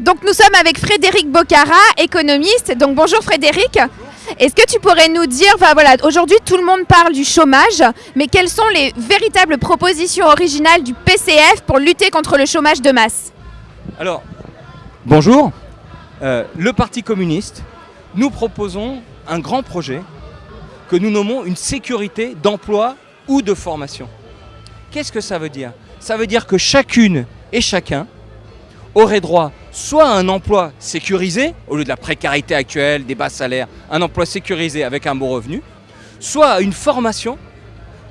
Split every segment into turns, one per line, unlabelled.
Donc nous sommes avec Frédéric Bocara, économiste. Donc bonjour Frédéric. Est-ce que tu pourrais nous dire, enfin, voilà, aujourd'hui tout le monde parle du chômage, mais quelles sont les véritables propositions originales du PCF pour lutter contre le chômage de masse?
Alors, bonjour. Euh, le Parti communiste, nous proposons un grand projet que nous nommons une sécurité d'emploi ou de formation. Qu'est-ce que ça veut dire? Ça veut dire que chacune et chacun aurait droit soit à un emploi sécurisé, au lieu de la précarité actuelle, des bas salaires, un emploi sécurisé avec un bon revenu, soit à une formation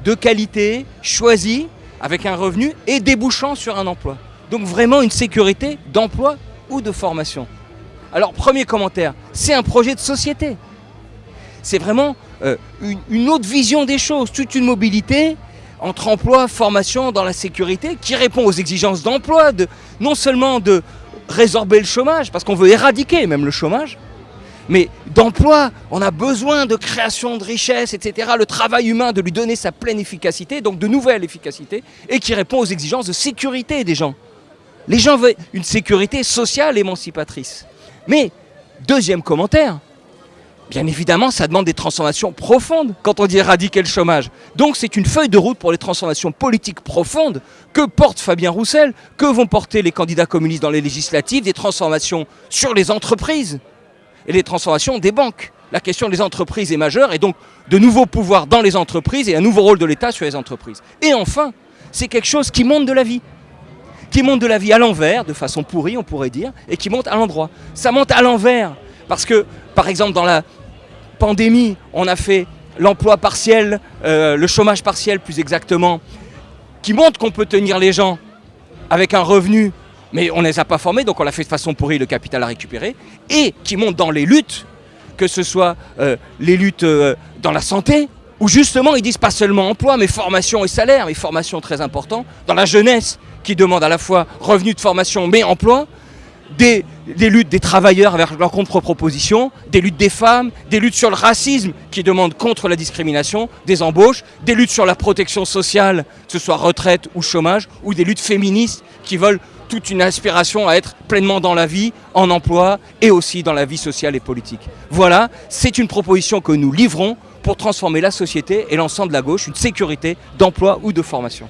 de qualité, choisie, avec un revenu et débouchant sur un emploi. Donc vraiment une sécurité d'emploi ou de formation. Alors premier commentaire, c'est un projet de société. C'est vraiment euh, une, une autre vision des choses, toute une mobilité entre emploi, formation dans la sécurité qui répond aux exigences d'emploi, de, non seulement de résorber le chômage, parce qu'on veut éradiquer même le chômage, mais d'emploi, on a besoin de création de richesse, etc. Le travail humain, de lui donner sa pleine efficacité, donc de nouvelle efficacité, et qui répond aux exigences de sécurité des gens. Les gens veulent une sécurité sociale émancipatrice. Mais, deuxième commentaire, Bien évidemment, ça demande des transformations profondes quand on dit éradiquer le chômage. Donc c'est une feuille de route pour les transformations politiques profondes que porte Fabien Roussel, que vont porter les candidats communistes dans les législatives, des transformations sur les entreprises et les transformations des banques. La question des entreprises est majeure et donc de nouveaux pouvoirs dans les entreprises et un nouveau rôle de l'État sur les entreprises. Et enfin, c'est quelque chose qui monte de la vie qui monte de la vie à l'envers, de façon pourrie on pourrait dire, et qui monte à l'endroit. Ça monte à l'envers, parce que, par exemple, dans la pandémie, on a fait l'emploi partiel, euh, le chômage partiel plus exactement, qui montre qu'on peut tenir les gens avec un revenu, mais on ne les a pas formés, donc on l'a fait de façon pourrie, le capital à récupérer, et qui montre dans les luttes, que ce soit euh, les luttes euh, dans la santé, où justement ils disent pas seulement emploi, mais formation et salaire, et formation très important, dans la jeunesse, qui demande à la fois revenu de formation mais emploi, des, luttes des travailleurs avec leurs contre-propositions, des luttes des femmes, des luttes sur le racisme qui demandent contre la discrimination, des embauches, des luttes sur la protection sociale, que ce soit retraite ou chômage, ou des luttes féministes qui veulent toute une aspiration à être pleinement dans la vie, en emploi et aussi dans la vie sociale et politique. Voilà, c'est une proposition que nous livrons pour transformer la société et l'ensemble de la gauche, une sécurité d'emploi ou de formation.